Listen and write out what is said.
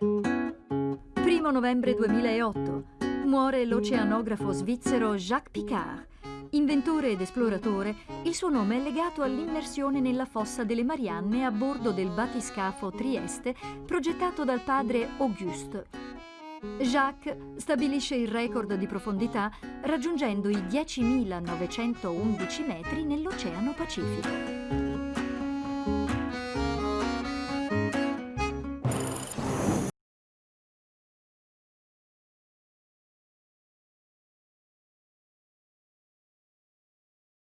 1 novembre 2008 muore l'oceanografo svizzero Jacques Picard. Inventore ed esploratore, il suo nome è legato all'immersione nella fossa delle Marianne a bordo del batiscafo Trieste progettato dal padre Auguste. Jacques stabilisce il record di profondità raggiungendo i 10.911 metri nell'Oceano Pacifico.